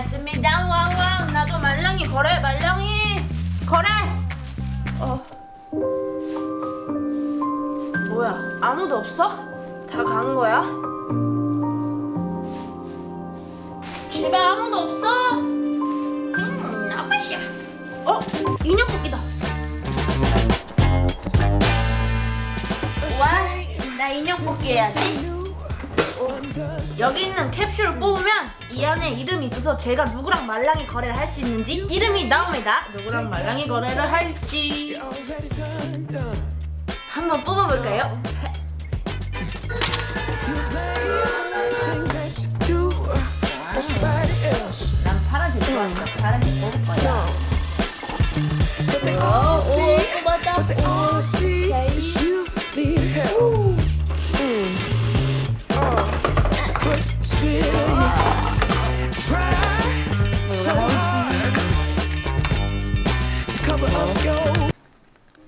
됐습니다 왕왕 나도 말랑이 거래 말랑이 거래 어 뭐야 아무도 없어? 다 간 거야? 집에 아무도 없어? 음 나빠시야 어? 인형 뽑기다 와, 나 인형 뽑기 해야지. 어, 여기 있는 캡슐을 뽑으면 이 안에 이름이 있어서 제가 누구랑 말랑이 거래를 할 수 있는지 이름이 나옵니다. 누구랑 말랑이 거래를 할지 한번 뽑아볼까요?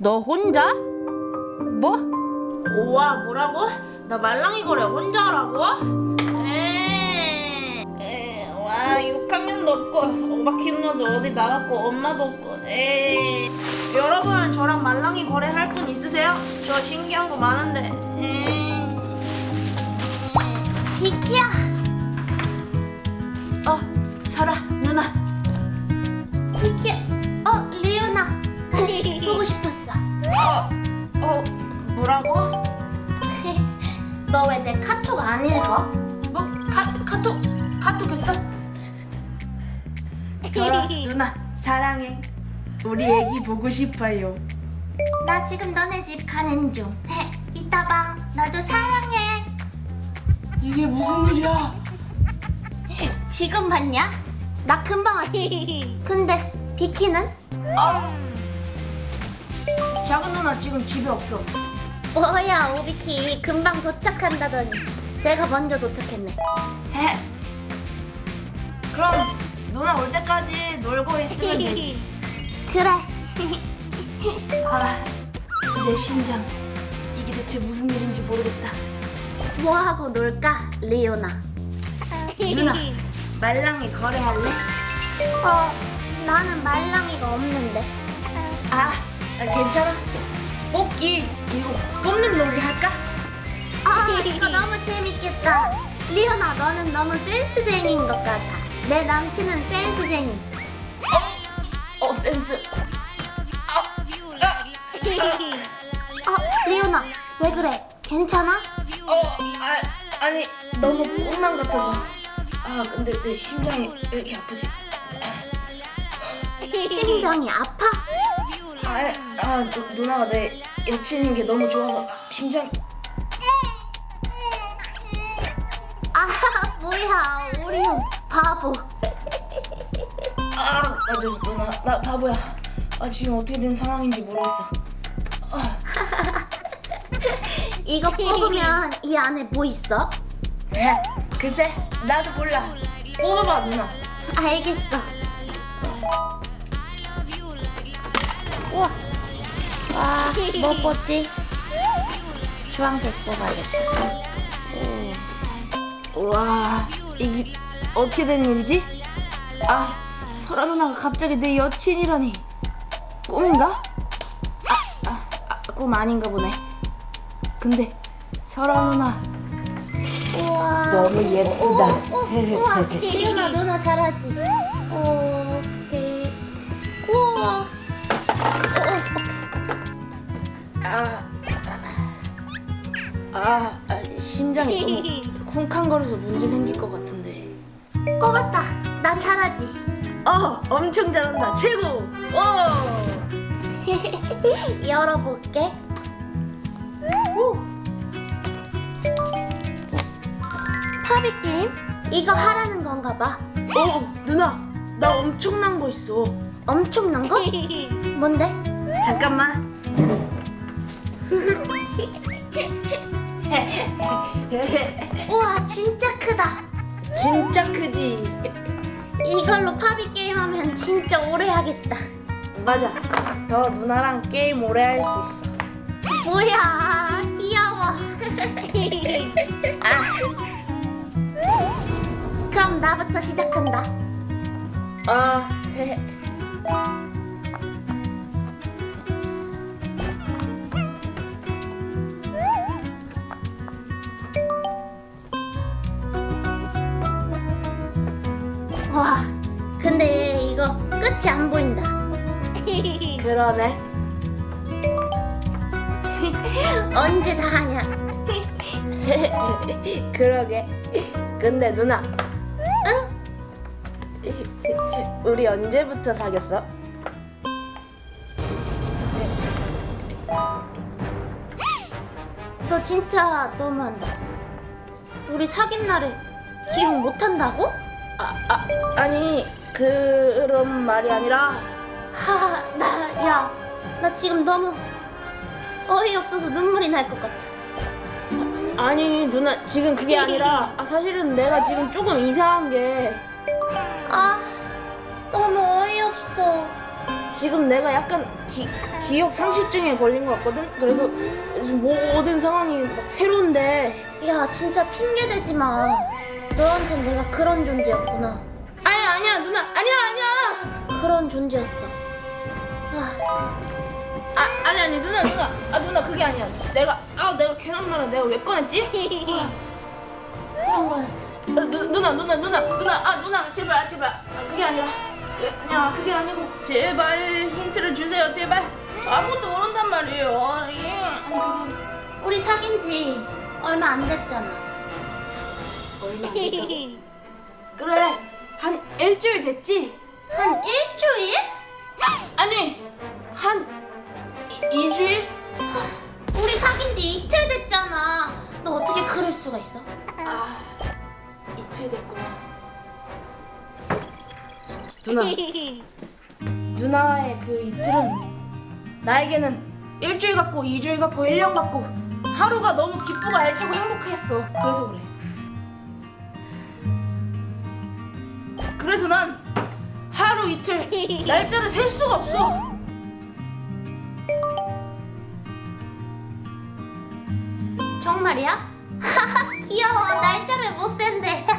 너 혼자? 뭐? 우와 뭐라고? 나 말랑이 거래 혼자 하라고? 에이, 에이, 와 6학년도 없고 오바키 누나도 어디 나갔고 엄마도 없고 에이. 여러분 저랑 말랑이 거래 할 분 있으세요? 저 신기한 거 많은데 에이. 비키야 설아 누나 사랑해. 우리 애기 보고 싶어요. 나 지금 너네 집 가는 중. 해, 이따 봐. 나도 사랑해. 이게 무슨 일이야? 지금 봤냐? 나 금방 왔지 근데 비키는? 작은 누나 지금 집에 없어. 뭐야 오비키. 금방 도착한다더니. 내가 먼저 도착했네. 해. 그럼 누나 올 때까지 놀고 있으면 되지. 그래. 아, 내 심장. 이게 대체 무슨 일인지 모르겠다. 뭐하고 놀까 리오나? 누나 말랑이 거래할래? 어 나는 말랑이가 없는데. 아 아, 괜찮아. 뽑기 이거 뽑는 놀이 할까? 아 이거 너무 재밌겠다. 리오나 너는 너무 센스쟁이인 것 같아 내 남친은 센스쟁이 어? 센스. 어 리오나 왜 그래? 괜찮아? 어 아, 아니 너무 꿈만 같아서. 아 근데 내 심장이 왜 이렇게 아프지? 심장이 아파? 아, 아 누, 누나가 내 여친인 게 너무 좋아서. 심장. 아 뭐야 오리온 바보 아 맞아 누나 나 바보야 아 지금 어떻게 된 상황인지 모르겠어 이거 뽑으면 이 안에 뭐 있어? 에? 글쎄 나도 몰라 뽑아봐 누나 알겠어 우와 와, 뭐 뽑지? 주황색 뽑아야겠다 오. 우와 이게 어떻게 된 일이지? 아 설아 누나가 갑자기 내 여친이라니. 꿈인가? 아, 아, 아, 꿈 아닌가 보네. 근데 설아 누나. 우와. 너무 예쁘다. 리오나 누나 잘하지? 어, 오케이 우와. 아, 아, 아 심장이 너무 쿵쾅거려서 문제 생길 것 같은데 꼬봤다 나 잘하지 어 엄청 잘한다 최고 오 열어볼게 오 파비 게임? 이거 하라는 건가 봐. 어, 누나, 나 엄청난 거 있어. 엄청난 거? 뭔데? 잠깐만. 우와, 진짜 크다. 진짜 크지. 이걸로 파비 게임 하면 진짜 오래 하겠다. 맞아. 더 누나랑 게임 오래 할 수 있어. 뭐야, 귀여워. 아. 그럼 나부터 시작한다. 아, 그러네. 언제 다 하냐? 그러게. 근데 누나, 응? 우리 언제부터 사귀었어? 너 진짜 너무한다. 우리 사귄 날을 기억 못 한다고? 아, 아, 아니 그런 말이 아니라 하, 나, 야, 나 지금 너무 어이없어서 눈물이 날 것 같아. 아니 누나 지금 그게 아니라 아, 사실은 내가 지금 조금 이상한 게 아, 너무 어이없어. 지금 내가 약간 기, 기억 상실증에 걸린 것 같거든. 그래서 모든 상황이 막 새로운데 야, 진짜 핑계 대지 마. 너한텐 내가 그런 존재였구나. 아니 아니야 누나 아니야 아니야 그런 존재였어. 와, 아 아니 아니 누나 누나 아 누나 그게 아니야 내가 아 내가 괜한 말을 내가 왜 꺼냈지? 거였어. 아, 누, 누나 누나 누나 누나 아 누나 제발 제발 아, 그게 아니라 예, 그냥 그게 아니고 제발 힌트를 주세요 제발 저 아무것도 모른단 말이에요 예. 아니 우리 사귄 지 얼마 안 됐잖아. 얼마 안 됐다고? 그래 한 일주일 됐지? 한 일주일? 아니 한 이, 이주일? 우리 사귄 지 이틀 됐잖아. 너 어떻게 그럴 수가 있어? 아 이틀 됐구나 누나 누나의 그 이틀은 나에게는 일주일 같고 이주일 같고 1년 같고 하루가 너무 기쁘고 알차고 행복했어 그래서 그래 이틀 날짜를 셀 수가 없어 정말이야? 귀여워. 날짜를 못 센대.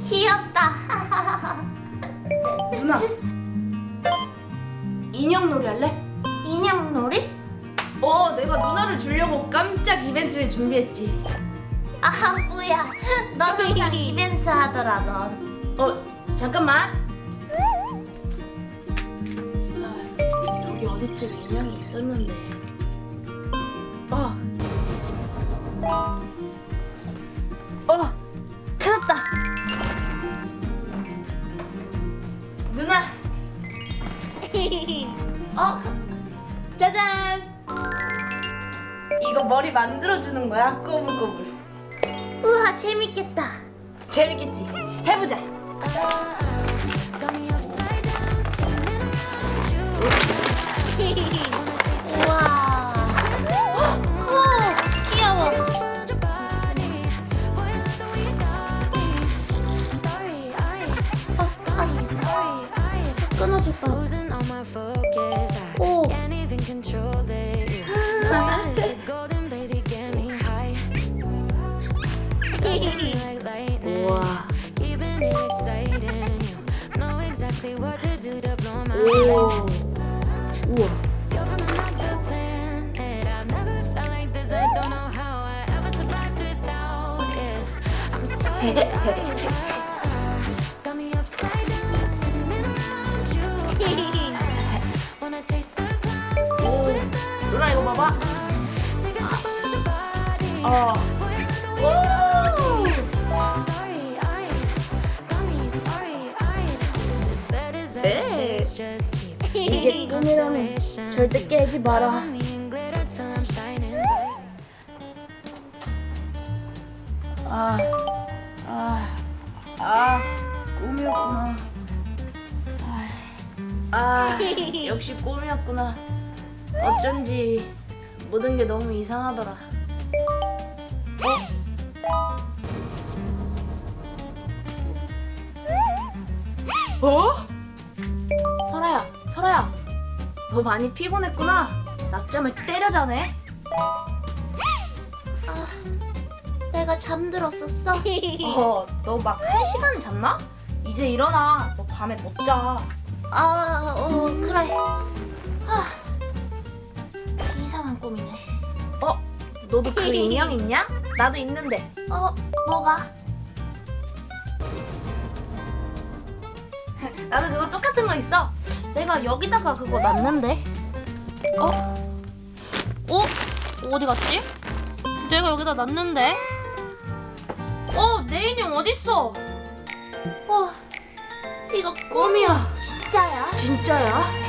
귀엽다. 누나 준비했지 아 뭐야? 너 항상 이벤트 하더라 넌. 어 잠깐만 아, 여기 어디쯤 인형이 있었는데 머리 만들어주는 거야? 꼬불꼬불. 우와 재밌겠다. 재밌겠지? 해보자 as I 네. 이게 꿈이라면 절대 깨지 마라 me 꿈이었구나. 아, 아, 역시 꿈이었구나. 어쩐지 모든 게 너무 이상하더라. 어? 어? 설아야, 설아야, 너 많이 피곤했구나. 낮잠을 때려 자네. 내가 잠들었었어? 어, 너막한 시간 잤나? 이제 일어나. 너 밤에 못 자. 아, 어, 그래. 아, 이상한 꿈이네. 어? 너도 그 인형 있냐? 나도 있는데. 어, 뭐가? 나도 그거 똑같은 거 있어. 내가 여기다가 그거 놨는데. 어? 어? 어디 갔지? 내가 여기다 놨는데. 어, 내 인형 어딨어? 어, 이거 꿈이야. 진짜야? 진짜야?